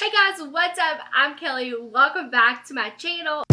Hey guys, what's up? I'm Kelly. Welcome back to my channel.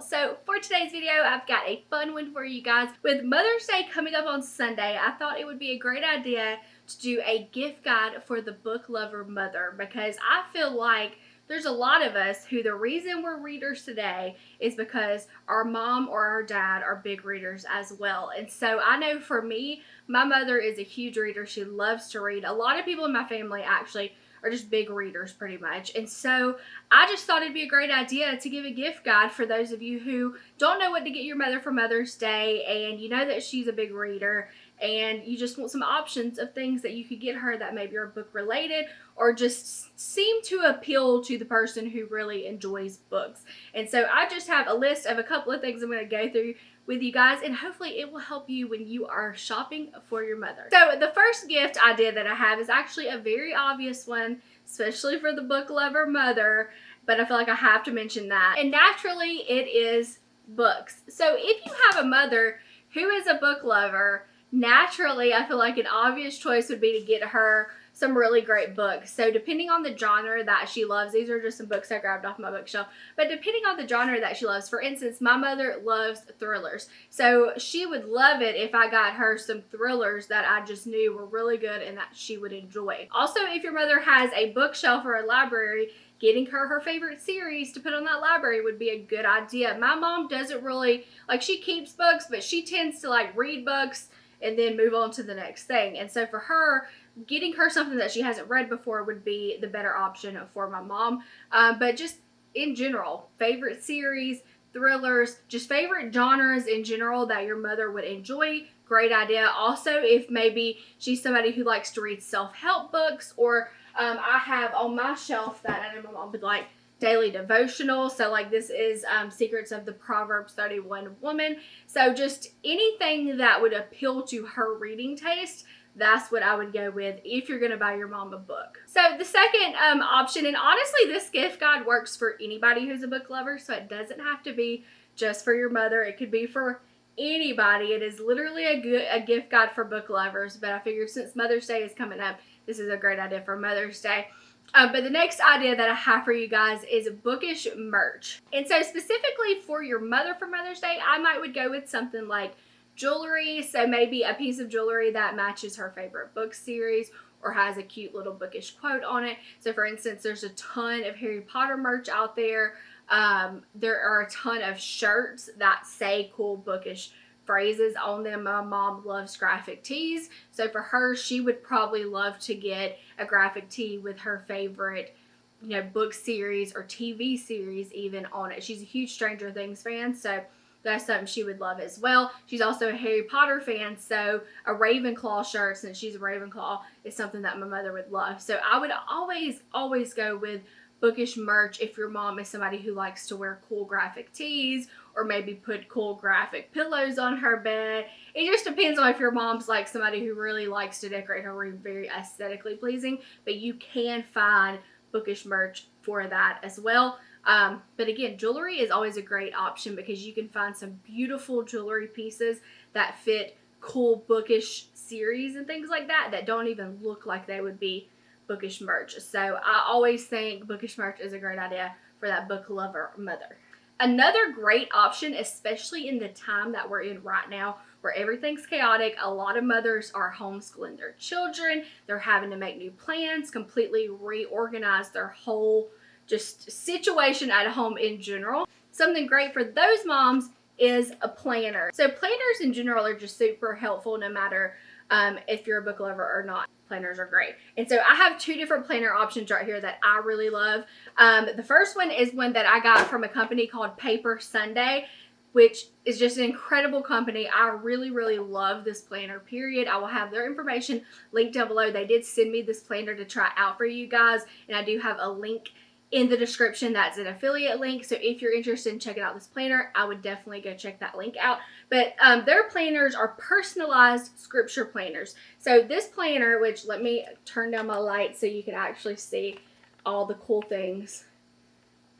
So for today's video, I've got a fun one for you guys. With Mother's Day coming up on Sunday, I thought it would be a great idea to do a gift guide for the book lover mother because I feel like there's a lot of us who the reason we're readers today is because our mom or our dad are big readers as well. And so I know for me, my mother is a huge reader. She loves to read. A lot of people in my family actually are just big readers pretty much. And so I just thought it'd be a great idea to give a gift guide for those of you who don't know what to get your mother for Mother's Day and you know that she's a big reader and you just want some options of things that you could get her that maybe are book related or just seem to appeal to the person who really enjoys books. And so I just have a list of a couple of things I'm going to go through with you guys and hopefully it will help you when you are shopping for your mother. So the first gift idea that I have is actually a very obvious one, especially for the book lover mother, but I feel like I have to mention that. And naturally it is books. So if you have a mother who is a book lover, naturally, I feel like an obvious choice would be to get her some really great books. So depending on the genre that she loves, these are just some books I grabbed off my bookshelf, but depending on the genre that she loves, for instance, my mother loves thrillers. So she would love it if I got her some thrillers that I just knew were really good and that she would enjoy. Also, if your mother has a bookshelf or a library, getting her her favorite series to put on that library would be a good idea. My mom doesn't really, like she keeps books, but she tends to like read books and then move on to the next thing. And so for her, getting her something that she hasn't read before would be the better option for my mom. Um, but just in general, favorite series, thrillers, just favorite genres in general that your mother would enjoy. Great idea. Also, if maybe she's somebody who likes to read self-help books or um, I have on my shelf that I know my mom would like daily devotional. So like this is um, Secrets of the Proverbs 31 Woman. So just anything that would appeal to her reading taste that's what I would go with if you're going to buy your mom a book. So the second um, option, and honestly this gift guide works for anybody who's a book lover, so it doesn't have to be just for your mother. It could be for anybody. It is literally a, good, a gift guide for book lovers, but I figured since Mother's Day is coming up, this is a great idea for Mother's Day. Uh, but the next idea that I have for you guys is bookish merch. And so specifically for your mother for Mother's Day, I might would go with something like jewelry. So maybe a piece of jewelry that matches her favorite book series or has a cute little bookish quote on it. So for instance, there's a ton of Harry Potter merch out there. Um, there are a ton of shirts that say cool bookish phrases on them. My mom loves graphic tees. So for her, she would probably love to get a graphic tee with her favorite you know, book series or TV series even on it. She's a huge Stranger Things fan, so that's something she would love as well. She's also a Harry Potter fan, so a Ravenclaw shirt, since she's a Ravenclaw, is something that my mother would love. So I would always, always go with bookish merch if your mom is somebody who likes to wear cool graphic tees or maybe put cool graphic pillows on her bed. It just depends on if your mom's like somebody who really likes to decorate her room very aesthetically pleasing, but you can find bookish merch for that as well. Um, but again, jewelry is always a great option because you can find some beautiful jewelry pieces that fit cool bookish series and things like that that don't even look like they would be bookish merch. So I always think bookish merch is a great idea for that book lover mother. Another great option, especially in the time that we're in right now where everything's chaotic, a lot of mothers are homeschooling their children, they're having to make new plans, completely reorganize their whole just situation at home in general. Something great for those moms is a planner. So planners in general are just super helpful no matter um, if you're a book lover or not. Planners are great. And so I have two different planner options right here that I really love. Um, the first one is one that I got from a company called Paper Sunday which is just an incredible company. I really, really love this planner, period. I will have their information linked down below. They did send me this planner to try out for you guys, and I do have a link in the description that's an affiliate link. So if you're interested in checking out this planner i would definitely go check that link out. But um, their planners are personalized scripture planners. So this planner which let me turn down my light so you can actually see all the cool things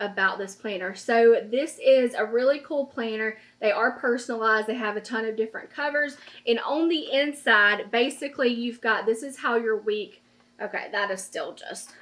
about this planner. So this is a really cool planner. They are personalized. They have a ton of different covers. And on the inside basically you've got this is how your week Okay, that is still just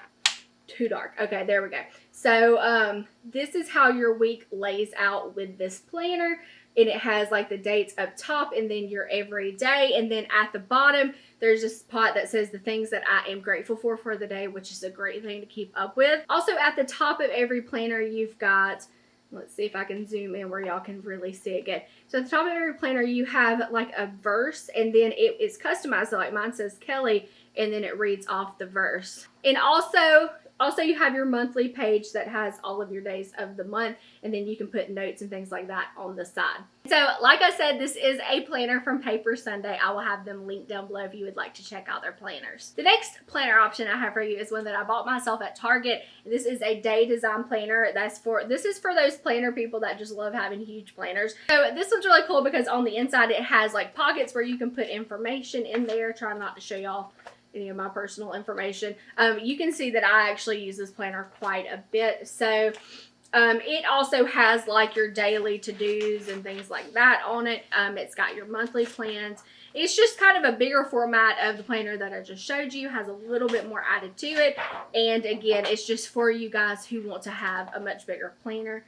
too dark. Okay, there we go. So um, this is how your week lays out with this planner. And it has like the dates up top and then your everyday. And then at the bottom, there's a spot that says the things that I am grateful for for the day, which is a great thing to keep up with. Also at the top of every planner, you've got let's see if I can zoom in where y'all can really see it good. So at the top of every planner, you have like a verse and then it is customized. So like mine says Kelly and then it reads off the verse. And also also, you have your monthly page that has all of your days of the month, and then you can put notes and things like that on the side. So, like I said, this is a planner from Paper Sunday. I will have them linked down below if you would like to check out their planners. The next planner option I have for you is one that I bought myself at Target. This is a day design planner. That's for this is for those planner people that just love having huge planners. So this one's really cool because on the inside it has like pockets where you can put information in there. Trying not to show y'all any of my personal information. Um, you can see that I actually use this planner quite a bit. So um, it also has like your daily to-dos and things like that on it. Um, it's got your monthly plans. It's just kind of a bigger format of the planner that I just showed you. Has a little bit more added to it. And again, it's just for you guys who want to have a much bigger planner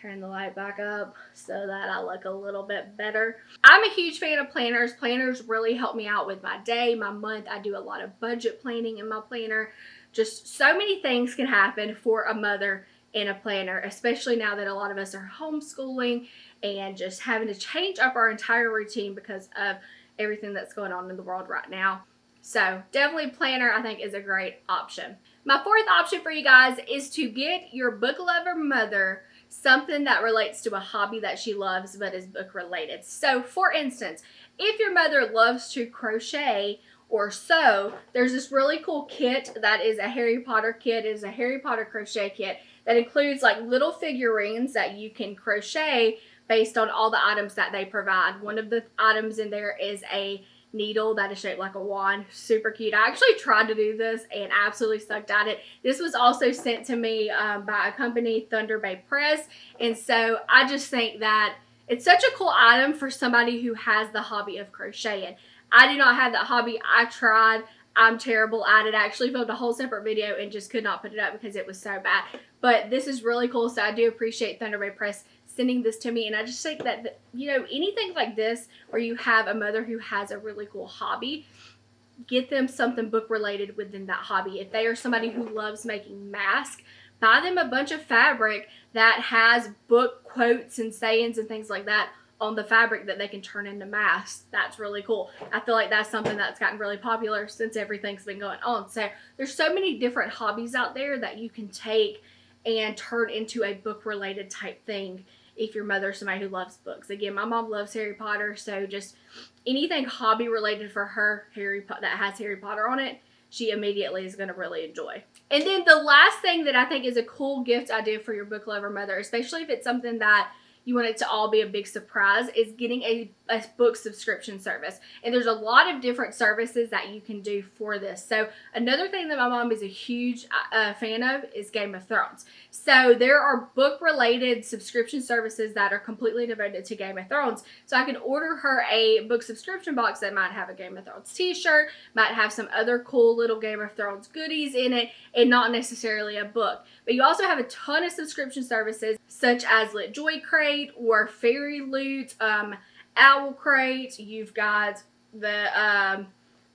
turn the light back up so that I look a little bit better. I'm a huge fan of planners. Planners really help me out with my day, my month. I do a lot of budget planning in my planner. Just so many things can happen for a mother in a planner, especially now that a lot of us are homeschooling and just having to change up our entire routine because of everything that's going on in the world right now. So definitely planner I think is a great option. My fourth option for you guys is to get your book lover mother something that relates to a hobby that she loves but is book related. So for instance, if your mother loves to crochet or sew, there's this really cool kit that is a Harry Potter kit. It is a Harry Potter crochet kit that includes like little figurines that you can crochet based on all the items that they provide. One of the items in there is a needle that is shaped like a wand. Super cute. I actually tried to do this and absolutely sucked at it. This was also sent to me um, by a company, Thunder Bay Press. And so I just think that it's such a cool item for somebody who has the hobby of crocheting. I do not have that hobby. I tried. I'm terrible at it. I actually filmed a whole separate video and just could not put it up because it was so bad. But this is really cool, so I do appreciate Thunder Bay Press sending this to me. And I just think that, you know, anything like this where you have a mother who has a really cool hobby, get them something book related within that hobby. If they are somebody who loves making masks, buy them a bunch of fabric that has book quotes and sayings and things like that on the fabric that they can turn into masks. That's really cool. I feel like that's something that's gotten really popular since everything's been going on. So there's so many different hobbies out there that you can take and turn into a book related type thing if your mother's somebody who loves books. Again, my mom loves Harry Potter, so just anything hobby related for her Harry po- that has Harry Potter on it, she immediately is going to really enjoy. And then the last thing that I think is a cool gift idea for your book lover mother, especially if it's something that you want it to all be a big surprise is getting a, a book subscription service. And there's a lot of different services that you can do for this. So another thing that my mom is a huge uh, fan of is Game of Thrones. So there are book related subscription services that are completely devoted to Game of Thrones. So I can order her a book subscription box that might have a Game of Thrones t-shirt, might have some other cool little Game of Thrones goodies in it, and not necessarily a book. But you also have a ton of subscription services such as Lit Joy Crate, or Fairy Loot, um, Owl Crate. You've got the um,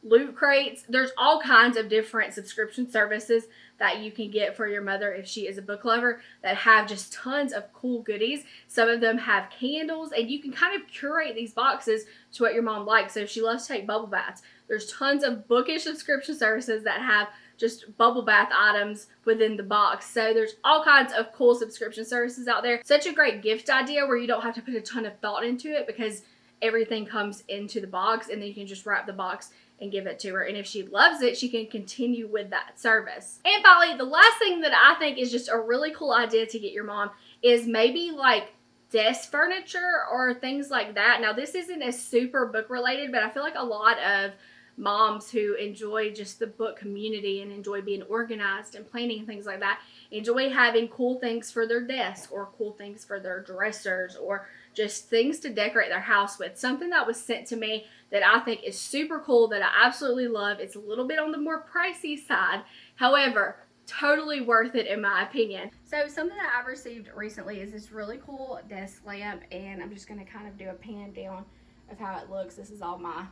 Loot Crates. There's all kinds of different subscription services that you can get for your mother if she is a book lover that have just tons of cool goodies. Some of them have candles and you can kind of curate these boxes to what your mom likes. So if she loves to take bubble baths, there's tons of bookish subscription services that have just bubble bath items within the box. So there's all kinds of cool subscription services out there. Such a great gift idea where you don't have to put a ton of thought into it because everything comes into the box and then you can just wrap the box and give it to her. And if she loves it, she can continue with that service. And finally, the last thing that I think is just a really cool idea to get your mom is maybe like desk furniture or things like that. Now, this isn't as super book related, but I feel like a lot of moms who enjoy just the book community and enjoy being organized and planning and things like that enjoy having cool things for their desk or cool things for their dressers or just things to decorate their house with. Something that was sent to me that I think is super cool that I absolutely love. It's a little bit on the more pricey side. However, totally worth it in my opinion. So something that I've received recently is this really cool desk lamp and I'm just going to kind of do a pan down of how it looks. This is all my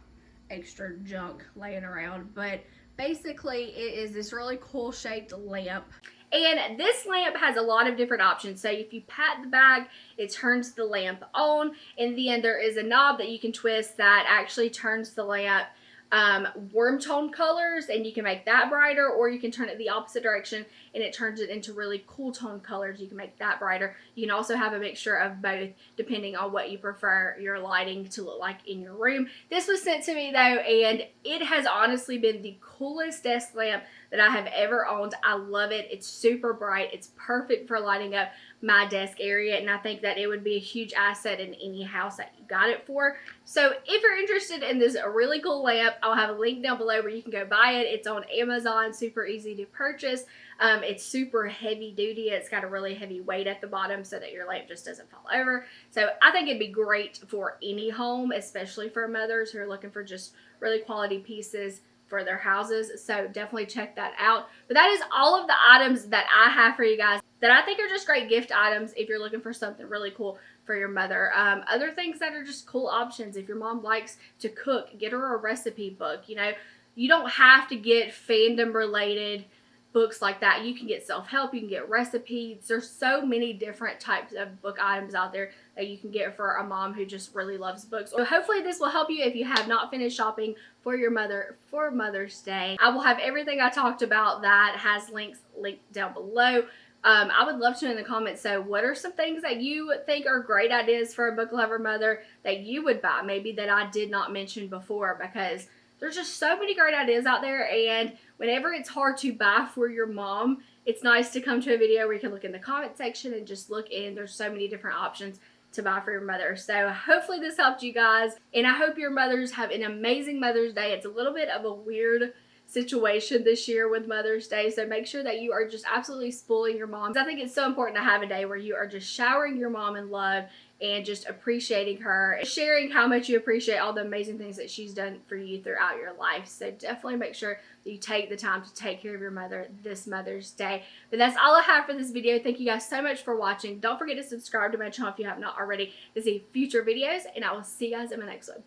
extra junk laying around but basically it is this really cool shaped lamp and this lamp has a lot of different options. So if you pat the bag, it turns the lamp on. And then there is a knob that you can twist that actually turns the lamp um, warm tone colors and you can make that brighter or you can turn it the opposite direction and it turns it into really cool tone colors. You can make that brighter. You can also have a mixture of both depending on what you prefer your lighting to look like in your room. This was sent to me though and it has honestly been the coolest desk lamp that I have ever owned. I love it. It's super bright. It's perfect for lighting up my desk area and I think that it would be a huge asset in any house that you got it for. So if you're interested in this really cool lamp, I'll have a link down below where you can go buy it. It's on Amazon, super easy to purchase. Um, it's super heavy duty. It's got a really heavy weight at the bottom so that your lamp just doesn't fall over. So I think it'd be great for any home, especially for mothers who are looking for just really quality pieces for their houses. So definitely check that out. But that is all of the items that I have for you guys that I think are just great gift items if you're looking for something really cool for your mother. Um, other things that are just cool options. If your mom likes to cook, get her a recipe book. You know, you don't have to get fandom related books like that. You can get self-help, you can get recipes. There's so many different types of book items out there that you can get for a mom who just really loves books. So hopefully this will help you if you have not finished shopping for your mother for Mother's Day. I will have everything I talked about that has links linked down below. Um, I would love to in the comments, so what are some things that you think are great ideas for a book lover mother that you would buy, maybe that I did not mention before, because there's just so many great ideas out there, and whenever it's hard to buy for your mom, it's nice to come to a video where you can look in the comment section and just look in. There's so many different options to buy for your mother. So hopefully this helped you guys, and I hope your mothers have an amazing Mother's Day. It's a little bit of a weird situation this year with Mother's Day. So make sure that you are just absolutely spoiling your moms. I think it's so important to have a day where you are just showering your mom in love and just appreciating her, sharing how much you appreciate all the amazing things that she's done for you throughout your life. So definitely make sure that you take the time to take care of your mother this Mother's Day. But that's all I have for this video. Thank you guys so much for watching. Don't forget to subscribe to my channel if you have not already to see future videos, and I will see you guys in my next one.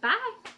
Bye!